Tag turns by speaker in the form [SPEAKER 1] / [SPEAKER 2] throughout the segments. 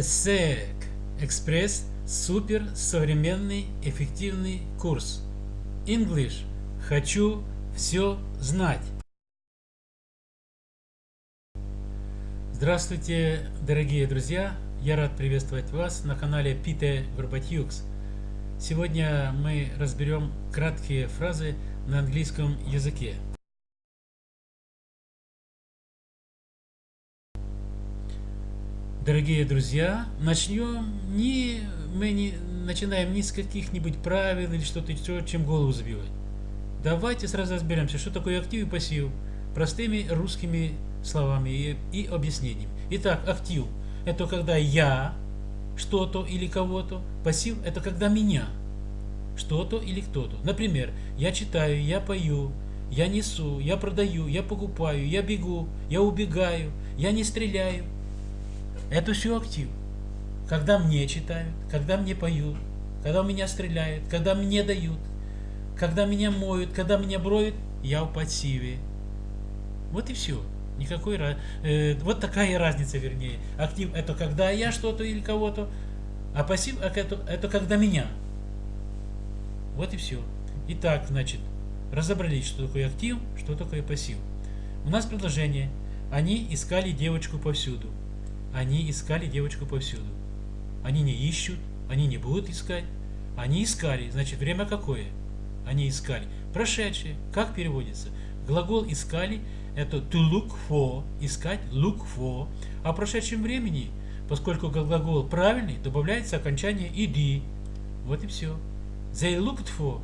[SPEAKER 1] SEC Экспресс супер современный эффективный курс English Хочу все знать Здравствуйте, дорогие друзья! Я рад приветствовать вас на канале Пите Горбатюкс. Сегодня мы разберем краткие фразы на английском языке. Дорогие друзья, начнем не, мы не начинаем ни с каких-нибудь правил или что-то, чем голову забивать. Давайте сразу разберемся, что такое актив и пассив, простыми русскими словами и, и объяснениями. Итак, актив – это когда я что-то или кого-то, пассив – это когда меня что-то или кто-то. Например, я читаю, я пою, я несу, я продаю, я покупаю, я бегу, я убегаю, я не стреляю – это все актив. Когда мне читают, когда мне поют, когда меня стреляют, когда мне дают, когда меня моют, когда меня броют, я в пассиве. Вот и все. Никакой э, вот такая разница, вернее. Актив это когда я что-то или кого-то, а пассив это, это когда меня. Вот и все. Итак, значит, разобрались, что такое актив, что такое пассив. У нас предложение. Они искали девочку повсюду. Они искали девочку повсюду. Они не ищут, они не будут искать. Они искали. Значит, время какое? Они искали. Прошедшее. Как переводится? Глагол искали это to look for, искать, look for. А в прошедшем времени, поскольку глагол правильный, добавляется окончание ed. Вот и все. They looked for.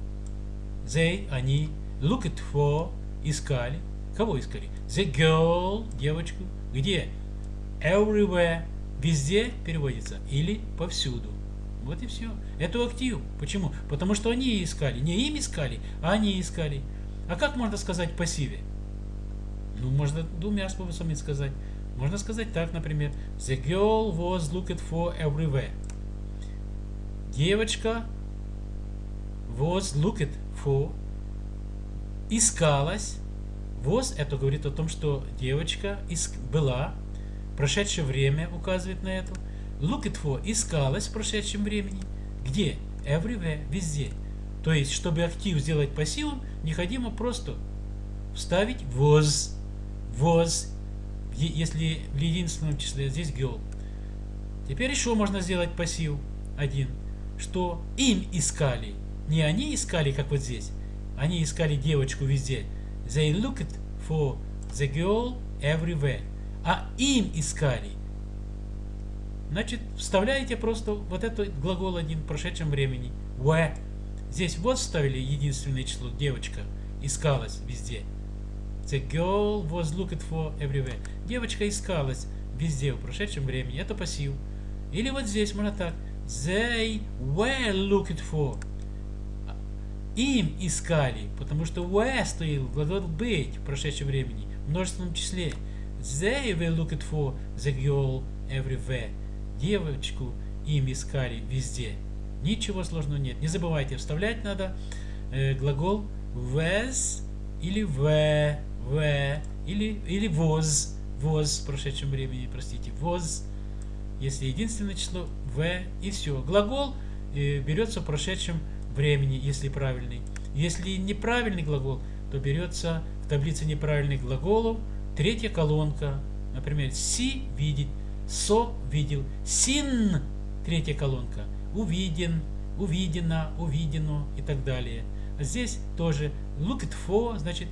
[SPEAKER 1] They, они, looked for, искали. Кого искали? The girl, девочку. Где? Everywhere, везде переводится, или повсюду. Вот и все. Это актив. Почему? Потому что они искали. Не им искали, а они искали. А как можно сказать пассиве? Ну, можно двумя способами сказать. Можно сказать так, например. The girl was looked for everywhere. Девочка was looked for. Искалась. Was это говорит о том, что девочка была Прошедшее время указывает на это. Looked for искалось в прошедшем времени. Где? Everywhere, везде. То есть, чтобы актив сделать пассивом, необходимо просто вставить was. Was, если в единственном числе, здесь girl. Теперь еще можно сделать пассив один, что им искали. Не они искали, как вот здесь. Они искали девочку везде. They looked for the girl everywhere а им искали. Значит, вставляете просто вот этот глагол один в прошедшем времени. Where. Здесь вот вставили единственное число, девочка искалась везде. The girl was looked for everywhere. Девочка искалась везде в прошедшем времени. Это пассив. Или вот здесь можно так. They were looked for. Им искали, потому что were стоит глагол быть в прошедшем времени, в множественном числе. They were looking for the girl everywhere. Девочку им искали везде. Ничего сложного нет. Не забывайте, вставлять надо э, глагол was или were, were или, или was, was в прошедшем времени, простите, was. Если единственное число, в и все. Глагол э, берется в прошедшем времени, если правильный. Если неправильный глагол, то берется в таблице неправильных глаголов – Третья колонка, например, си видит, со видел, син, третья колонка, увиден, увидено, увидено и так далее. А здесь тоже looked for, значит,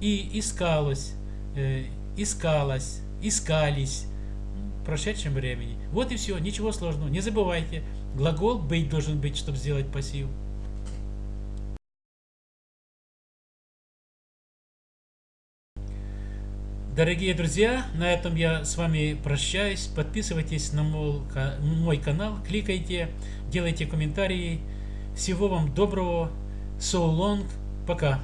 [SPEAKER 1] и искалось, э, искалось, искались в прошедшем времени. Вот и все, ничего сложного. Не забывайте, глагол быть должен быть, чтобы сделать пассив. Дорогие друзья, на этом я с вами прощаюсь. Подписывайтесь на мой канал, кликайте, делайте комментарии. Всего вам доброго. So long. Пока.